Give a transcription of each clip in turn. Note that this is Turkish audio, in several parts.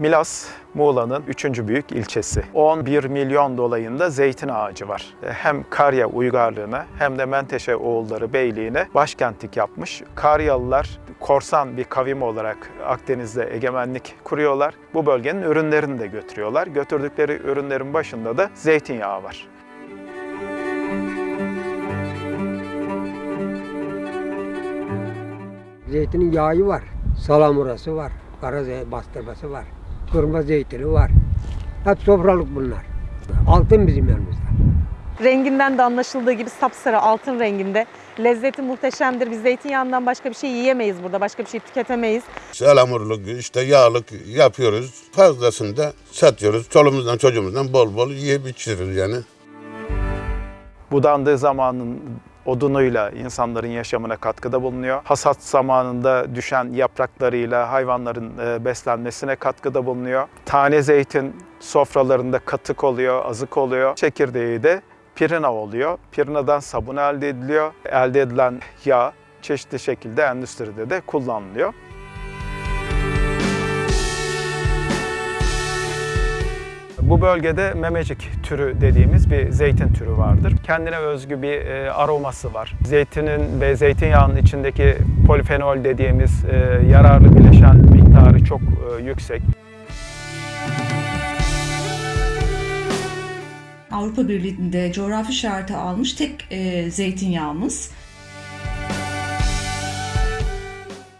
Milas, Muğla'nın üçüncü büyük ilçesi. 11 milyon dolayında zeytin ağacı var. Hem Karya uygarlığına hem de Menteşe oğulları beyliğine başkentlik yapmış. Karyalılar korsan bir kavim olarak Akdeniz'de egemenlik kuruyorlar. Bu bölgenin ürünlerini de götürüyorlar. Götürdükleri ürünlerin başında da zeytinyağı var. Zeytinin yağı var, salamurası var, kara bastırması var, kırma zeytini var. Hep sofralık bunlar. Altın bizim yanımızda. Renginden de anlaşıldığı gibi sapsarı altın renginde. Lezzeti muhteşemdir. Biz zeytinyağından başka bir şey yiyemeyiz burada. Başka bir şey tüketemeyiz. Salamurluk, işte yağlık yapıyoruz. Fazlasını da satıyoruz. Çoluğumuzdan çocuğumuzdan bol bol yiyip içiriz yani. Budandığı zamanın odunuyla insanların yaşamına katkıda bulunuyor. Hasat zamanında düşen yapraklarıyla hayvanların e, beslenmesine katkıda bulunuyor. Tane zeytin sofralarında katık oluyor, azık oluyor. Çekirdeği de pirina oluyor. Pirinadan sabun elde ediliyor. Elde edilen yağ çeşitli şekilde endüstride de kullanılıyor. Bu bölgede memecik türü dediğimiz bir zeytin türü vardır. Kendine özgü bir e, aroması var. Zeytinin ve zeytinyağının içindeki polifenol dediğimiz e, yararlı bileşen miktarı çok e, yüksek. Avrupa Birliği'nde coğrafi işareti almış tek e, zeytinyağımız.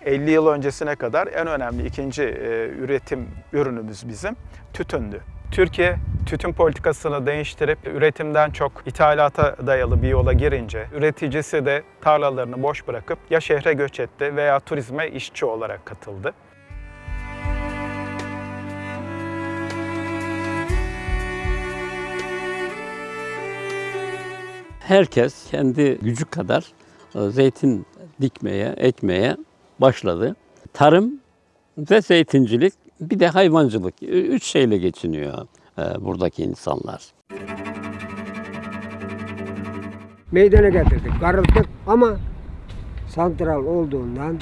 50 yıl öncesine kadar en önemli ikinci e, üretim ürünümüz bizim tütündü. Türkiye tütün politikasını değiştirip üretimden çok ithalata dayalı bir yola girince üreticisi de tarlalarını boş bırakıp ya şehre göç etti veya turizme işçi olarak katıldı. herkes kendi gücü kadar e, zeytin dikmeye, ekmeye başladı. Tarım ve zeytincilik bir de hayvancılık. Üç şeyle geçiniyor e, buradaki insanlar. Meydana getirdik, karılttık ama santral olduğundan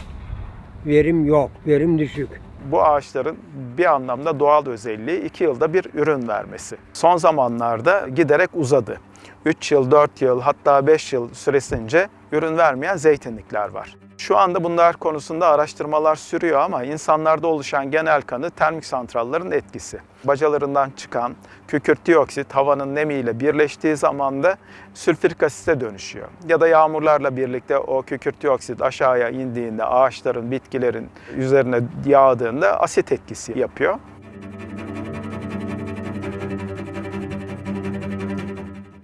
verim yok, verim düşük. Bu ağaçların bir anlamda doğal özelliği 2 yılda bir ürün vermesi. Son zamanlarda giderek uzadı. 3 yıl, 4 yıl hatta 5 yıl süresince ürün vermeyen zeytinlikler var. Şu anda bunlar konusunda araştırmalar sürüyor ama insanlarda oluşan genel kanı termik santrallerin etkisi. Bacalarından çıkan kükürt dioksit havanın nemiyle birleştiği zaman da sülfürik asite dönüşüyor. Ya da yağmurlarla birlikte o kükürt dioksit aşağıya indiğinde ağaçların, bitkilerin üzerine yağdığında asit etkisi yapıyor.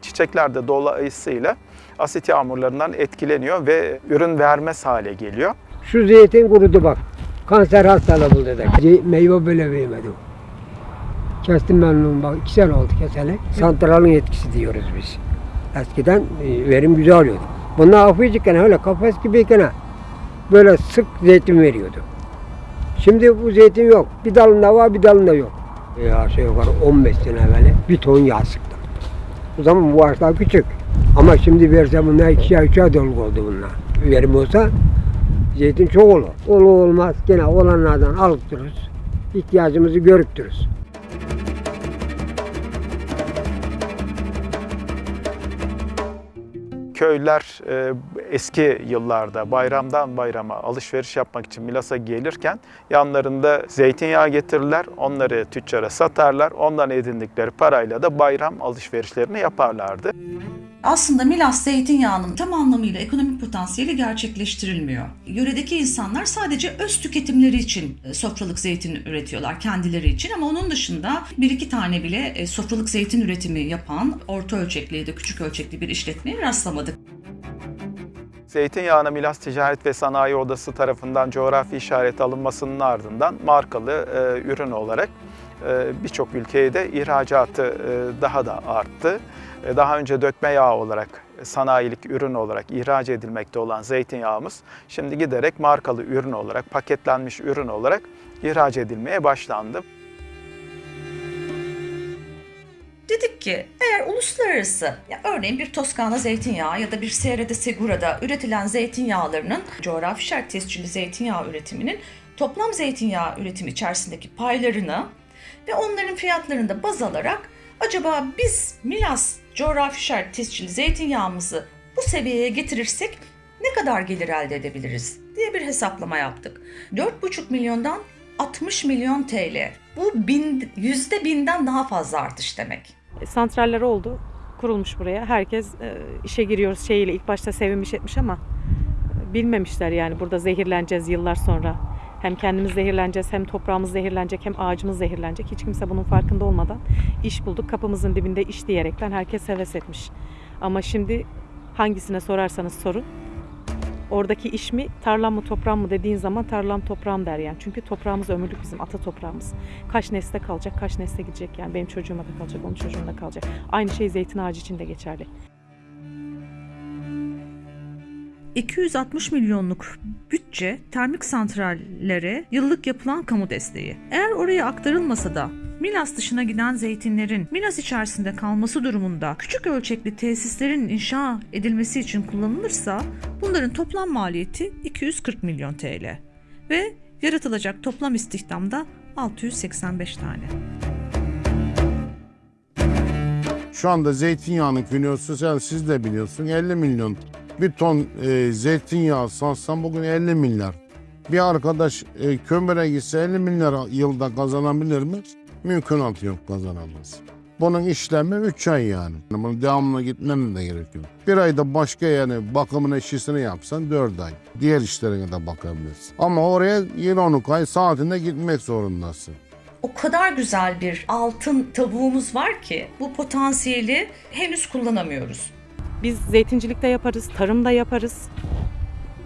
Çiçekler de dolayısıyla asit yağmurlarından etkileniyor ve ürün vermez hale geliyor. Şu zeytin kurudu bak. Kanser hastalığı buldu dedik. Meyve böyle vermedi. Kestim ben onu bak iki sene oldu keseli. Santralın etkisi diyoruz biz. Eskiden e, verim güzel oluyordu. Bunlar hafifçikken öyle kafes gibiyken böyle sık zeytin veriyordu. Şimdi bu zeytin yok. Bir dalında var bir dalında yok. E, aşağı yukarı 15 sene evvel bir ton yağ sıktım. O zaman bu ağaçlar küçük. Ama şimdi verse bunlar ikişer üçer doluk oldu bunlar. Verim olsa zeytin çok olur. Olur olmaz gene olanlardan alıp dururuz. İhtiyacımızı görüp dururuz. Köylüler e, eski yıllarda bayramdan bayrama alışveriş yapmak için Milas'a gelirken yanlarında zeytinyağı getirirler, onları tüccara satarlar, ondan edindikleri parayla da bayram alışverişlerini yaparlardı. Aslında Milas zeytinyağının tam anlamıyla ekonomik potansiyeli gerçekleştirilmiyor. Yöredeki insanlar sadece öz tüketimleri için e, sofralık zeytin üretiyorlar kendileri için ama onun dışında bir iki tane bile e, sofralık zeytin üretimi yapan orta ölçekli ya da küçük ölçekli bir işletmeye rastlamadık. Zeytinyağına Milas Ticaret ve Sanayi Odası tarafından coğrafi işaret alınmasının ardından markalı e, ürün olarak birçok ülkeye de ihracatı e, daha da arttı. E, daha önce dökme yağı olarak, sanayilik ürün olarak ihraç edilmekte olan zeytinyağımız şimdi giderek markalı ürün olarak, paketlenmiş ürün olarak ihraç edilmeye başlandı. Dedik ki eğer uluslararası ya örneğin bir Toskana zeytinyağı ya da bir Sierra de Segura'da üretilen zeytinyağlarının coğrafi şart tescilli zeytinyağı üretiminin toplam zeytinyağı üretimi içerisindeki paylarını ve onların fiyatlarını da baz alarak acaba biz Milas coğrafi işaret tescilli zeytinyağımızı bu seviyeye getirirsek ne kadar gelir elde edebiliriz diye bir hesaplama yaptık. 4,5 milyondan 60 milyon TL. Bu bin, yüzde binden daha fazla artış demek. E, Santraller oldu. Kurulmuş buraya. Herkes e, işe giriyoruz şeyiyle ilk başta sevinmiş etmiş ama e, bilmemişler yani burada zehirleneceğiz yıllar sonra. Hem kendimiz zehirleneceğiz hem toprağımız zehirlenecek hem ağacımız zehirlenecek. Hiç kimse bunun farkında olmadan iş bulduk. Kapımızın dibinde iş diyerekten herkes heves etmiş. Ama şimdi hangisine sorarsanız sorun. Oradaki iş mi, tarlam mı, toprağım mı dediğin zaman tarlam toprağım der yani. Çünkü toprağımız ömürlük bizim, ata toprağımız. Kaç nesle kalacak, kaç nesle gidecek yani. Benim çocuğuma da kalacak, onun çocuğuna da kalacak. Aynı şey zeytin ağacı için de geçerli. 260 milyonluk bütçe termik santrallere yıllık yapılan kamu desteği. Eğer oraya aktarılmasa da Milas dışına giden zeytinlerin Milas içerisinde kalması durumunda küçük ölçekli tesislerin inşa edilmesi için kullanılırsa bunların toplam maliyeti 240 milyon TL ve yaratılacak toplam istihdamda 685 tane. Şu anda zeytinyağının kilosu sen siz de biliyorsun 50 milyon. Bir ton e, zeytinyağı satsan bugün 50 milyar. Bir arkadaş e, kömüre gitse 50 milyar yılda kazanabilir mi? Mümkünatı yok kazanamaz. Bunun işlemi 3 ay yani. Bunun devamlı gitmenin de gerekiyor. Bir ayda başka yani bakımın eşisini yapsan 4 ay. Diğer işlerine de bakabilirsin. Ama oraya yine 10 ay saatinde gitmek zorundasın. o kadar güzel bir altın tavuğumuz var ki bu potansiyeli henüz kullanamıyoruz. Biz zeytincilikte yaparız, tarımda yaparız,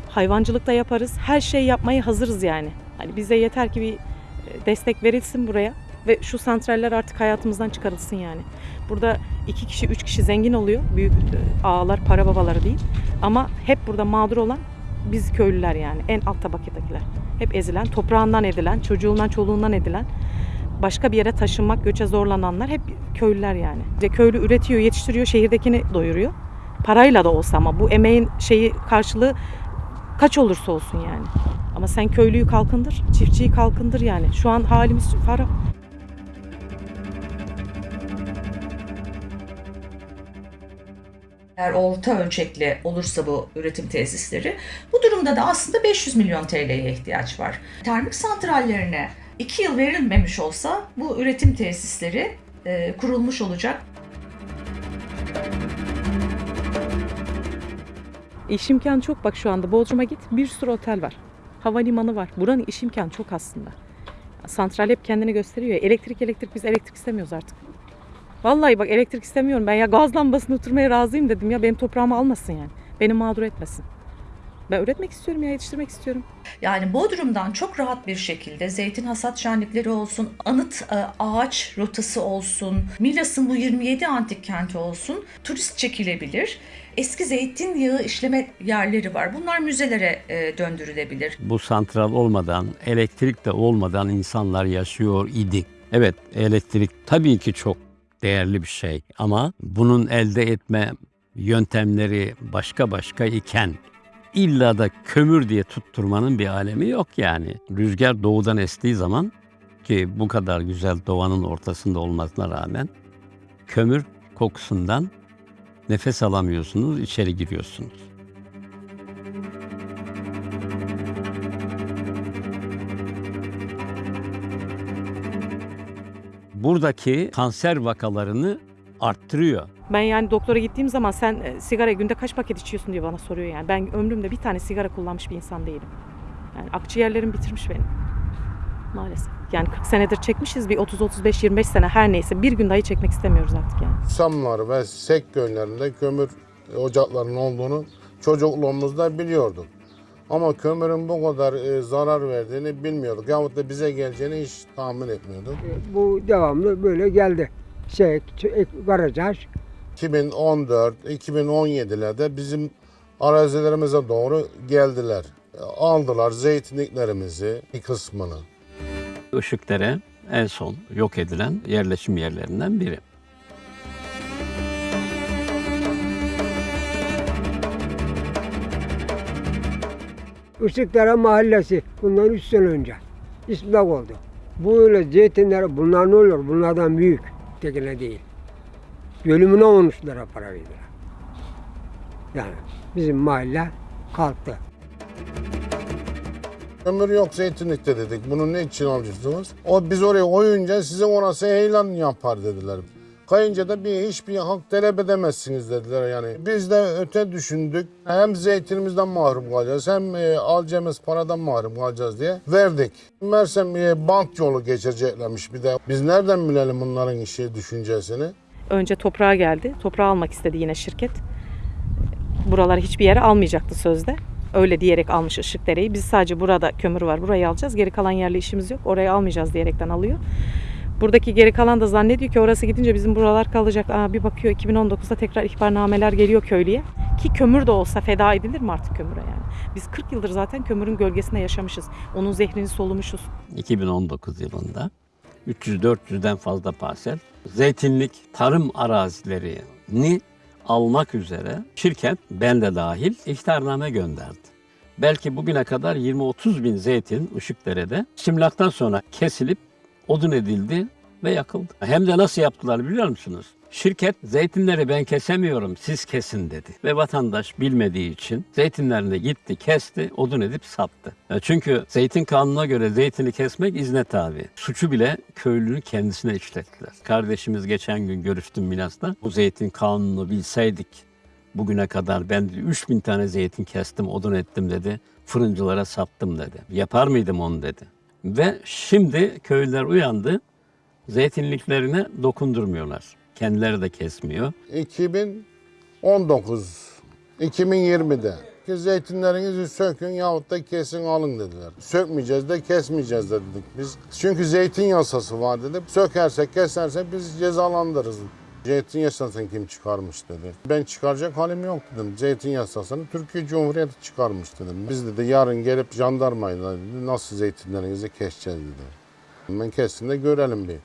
hayvancılıkta yaparız. Her şeyi yapmaya hazırız yani. Hani bize yeter ki bir e, destek verilsin buraya ve şu santraller artık hayatımızdan çıkarılsın yani. Burada iki kişi, üç kişi zengin oluyor. Büyük e, ağalar, para babaları değil. Ama hep burada mağdur olan biz köylüler yani. En alt tabakadakiler. Hep ezilen, toprağından edilen, çocuğundan, çoluğundan edilen başka bir yere taşınmak, göçe zorlananlar hep köylüler yani. Köylü üretiyor, yetiştiriyor, şehirdekini doyuruyor. Parayla da olsa ama bu emeğin şeyi karşılığı kaç olursa olsun yani. Ama sen köylüyü kalkındır, çiftçiyi kalkındır yani. Şu an halimiz fara. Eğer orta ölçekli olursa bu üretim tesisleri, bu durumda da aslında 500 milyon TL'ye ihtiyaç var. Termik santrallerine 2 yıl verilmemiş olsa bu üretim tesisleri e, kurulmuş olacak. İş imkanı çok bak şu anda. Bodrum'a git bir sürü otel var. Havalimanı var. Buranın iş imkanı çok aslında. Santral hep kendini gösteriyor. Elektrik elektrik biz elektrik istemiyoruz artık. Vallahi bak elektrik istemiyorum. Ben ya gaz lambasına oturmaya razıyım dedim ya. Benim toprağımı almasın yani. Beni mağdur etmesin. Ben üretmek istiyorum ya yetiştirmek istiyorum. Yani Bodrum'dan çok rahat bir şekilde zeytin hasat şenlikleri olsun, anıt e, ağaç rotası olsun, Milas'ın bu 27 antik kenti olsun, turist çekilebilir. Eski zeytinyağı işleme yerleri var. Bunlar müzelere e, döndürülebilir. Bu santral olmadan, elektrik de olmadan insanlar yaşıyor idi. Evet, elektrik tabii ki çok değerli bir şey ama bunun elde etme yöntemleri başka başka iken illa da kömür diye tutturmanın bir alemi yok yani. Rüzgar doğudan estiği zaman ki bu kadar güzel doğanın ortasında olmasına rağmen kömür kokusundan nefes alamıyorsunuz, içeri giriyorsunuz. Buradaki kanser vakalarını arttırıyor. Ben yani doktora gittiğim zaman sen e, sigara günde kaç paket içiyorsun diye bana soruyor yani. Ben ömrümde bir tane sigara kullanmış bir insan değilim. Yani akciğerlerim bitirmiş benim. Maalesef. Yani 40 senedir çekmişiz bir 30-35-25 sene her neyse bir gün dahi çekmek istemiyoruz artık yani. Samlar ve Sek köylerinde kömür ocaklarının olduğunu çocukluğumuzda biliyorduk. Ama kömürün bu kadar e, zarar verdiğini bilmiyorduk. Yahut da bize geleceğini hiç tahmin etmiyorduk. Bu devamlı böyle geldi. Şey, barajaj. 2014, 2017'lerde bizim arazilerimize doğru geldiler. E, Aldılar zeytinliklerimizi bir kısmını. Işıkdere en son yok edilen yerleşim yerlerinden biri. Işıkdere Mahallesi bundan 3 sene önce. İsmilak oldu. Bu öyle zeytinler bunlar ne olur? Bunlardan büyük. Tekine değil. Bölümüne 13 lira para verdiler. Yani bizim mahalle kalktı. Ömür yok zeytinlikte dedik. Bunu ne için alacaksınız? O biz oraya koyunca size orası heyelan yapar dediler. Kayınca da bir hiçbir hak talep edemezsiniz dediler yani. Biz de öte düşündük. Hem zeytinimizden mahrum kalacağız hem e, alacağımız paradan mahrum kalacağız diye verdik. Mersem e, bank yolu geçeceklermiş bir de. Biz nereden bilelim bunların işi düşüncesini? Önce toprağa geldi. Toprağı almak istedi yine şirket. Buraları hiçbir yere almayacaktı sözde. Öyle diyerek almış Işıkdere'yi. Biz sadece burada kömür var burayı alacağız. Geri kalan yerle işimiz yok. Orayı almayacağız diyerekten alıyor. Buradaki geri kalan da zannediyor ki orası gidince bizim buralar kalacak. Aa, bir bakıyor 2019'da tekrar ihbarnameler geliyor köylüye. Ki kömür de olsa feda edilir mi artık kömüre yani? Biz 40 yıldır zaten kömürün gölgesinde yaşamışız. Onun zehrini solumuşuz. 2019 yılında 300-400'den fazla parsel zeytinlik tarım arazilerini almak üzere şirket ben de dahil ihtarname gönderdi. Belki bugüne kadar 20-30 bin zeytin Işıkdere'de simlaktan sonra kesilip odun edildi ve yakıldı. Hem de nasıl yaptılar biliyor musunuz? Şirket zeytinleri ben kesemiyorum siz kesin dedi. Ve vatandaş bilmediği için zeytinlerini gitti kesti odun edip sattı. E, Çünkü zeytin kanununa göre zeytini kesmek izne tabi. Suçu bile köylünün kendisine işlettiler. Kardeşimiz geçen gün görüştüm Milas'ta. Bu zeytin kanununu bilseydik bugüne kadar ben 3000 tane zeytin kestim odun ettim dedi. Fırıncılara sattım dedi. Yapar mıydım onu dedi. Ve şimdi köylüler uyandı. Zeytinliklerine dokundurmuyorlar. Kendileri de kesmiyor. 2019, 2020'de ki zeytinlerinizi sökün yahut da kesin alın dediler. Sökmeyeceğiz de kesmeyeceğiz de dedik biz. Çünkü zeytin yasası var dedim. Sökersek kesersek biz cezalandırırız. Zeytin yasasını kim çıkarmış dedi. Ben çıkaracak halim yok dedim. Zeytin yasasını Türkiye Cumhuriyeti çıkarmış dedim. Biz dedi yarın gelip jandarmayla dedi, nasıl zeytinlerinizi keseceğiz dedi. Ben kestim de görelim bir.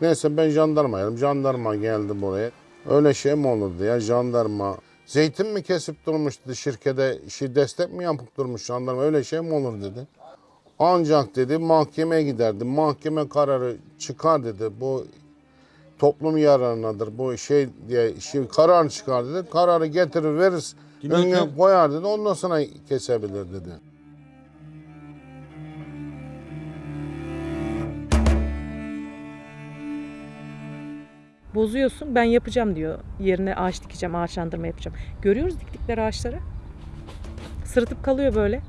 Neyse ben jandarmaydım. Jandarma geldi buraya. Öyle şey mi olurdu ya jandarma? Zeytin mi kesip durmuş dedi şirkete şey destek mi yapıp durmuş jandarma öyle şey mi olur dedi. Ancak dedi mahkemeye giderdi. Mahkeme kararı çıkar dedi. Bu toplum yararınadır. Bu şey diye şey karar çıkar dedi. Kararı getirir veririz. Önüne koyar dedi. Ondan sonra kesebilir dedi. Bozuyorsun ben yapacağım diyor. Yerine ağaç dikeceğim, ağaçlandırma yapacağım. Görüyoruz diktikleri ağaçları. Sırıtıp kalıyor böyle.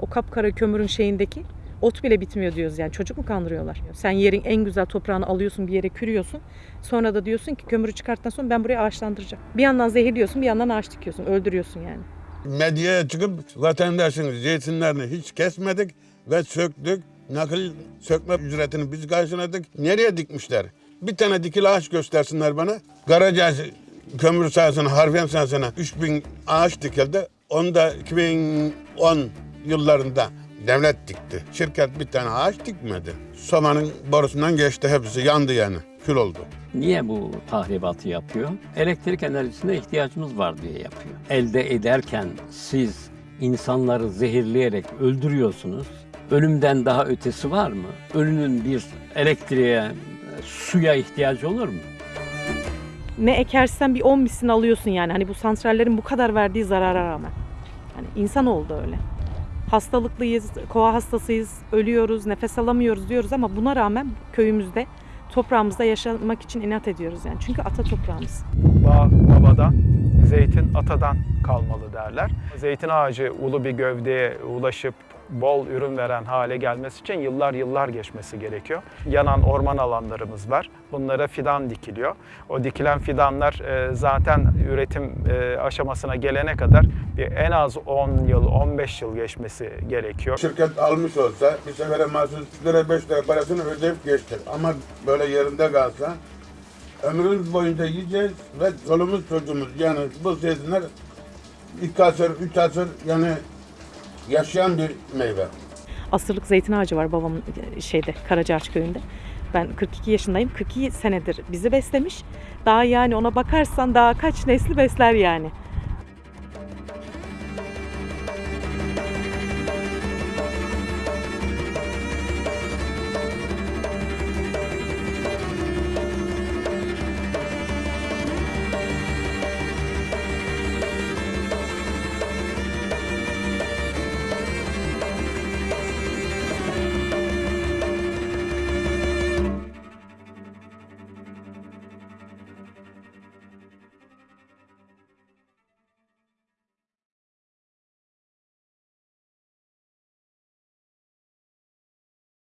O kapkara kömürün şeyindeki. Ot bile bitmiyor diyoruz yani. Çocuk mu kandırıyorlar? Sen yerin en güzel toprağını alıyorsun bir yere kürüyorsun. Sonra da diyorsun ki kömürü çıkarttıktan sonra ben burayı ağaçlandıracağım. Bir yandan zehirliyorsun bir yandan ağaç dikiyorsun. Öldürüyorsun yani. Medyaya çıkıp vatandaşın zeytinlerini hiç kesmedik ve söktük. Nakil sökme ücretini biz karşıladık. Nereye dikmişler? Bir tane dikili ağaç göstersinler bana. Karaca kömür sahasına, harfiyen sahasına 3000 ağaç dikildi. Onu da 2010 yıllarında devlet dikti. Şirket bir tane ağaç dikmedi. Somanın borusundan geçti hepsi yandı yani. Kül oldu. Niye bu tahribatı yapıyor? Elektrik enerjisine ihtiyacımız var diye yapıyor. Elde ederken siz insanları zehirleyerek öldürüyorsunuz. Ölümden daha ötesi var mı? Ölünün bir elektriğe, suya ihtiyacı olur mu? ne ekersen bir 10 misli alıyorsun yani. Hani bu santrallerin bu kadar verdiği zarara rağmen. Hani insan oldu öyle. Hastalıklıyız, kova hastasıyız, ölüyoruz, nefes alamıyoruz diyoruz ama buna rağmen köyümüzde, toprağımızda yaşamak için inat ediyoruz yani. Çünkü ata toprağımız. Bağ babadan, zeytin atadan kalmalı derler. Zeytin ağacı ulu bir gövdeye ulaşıp bol ürün veren hale gelmesi için yıllar yıllar geçmesi gerekiyor. Yanan orman alanlarımız var. Bunlara fidan dikiliyor. O dikilen fidanlar e, zaten üretim e, aşamasına gelene kadar bir en az 10 yıl, 15 yıl geçmesi gerekiyor. Şirket almış olsa bir sefere mahsus 3 lira 5 lira parasını ödeyip geçecek. Ama böyle yerinde kalsa ömrümüz boyunca yiyeceğiz ve çoluğumuz çocuğumuz yani bu zeytinler iki asır, üç asır yani yaşayan bir meyve. Asırlık zeytin ağacı var babamın e, şeyde Karacaağaç köyünde. Ben 42 yaşındayım. 42 senedir bizi beslemiş. Daha yani ona bakarsan daha kaç nesli besler yani.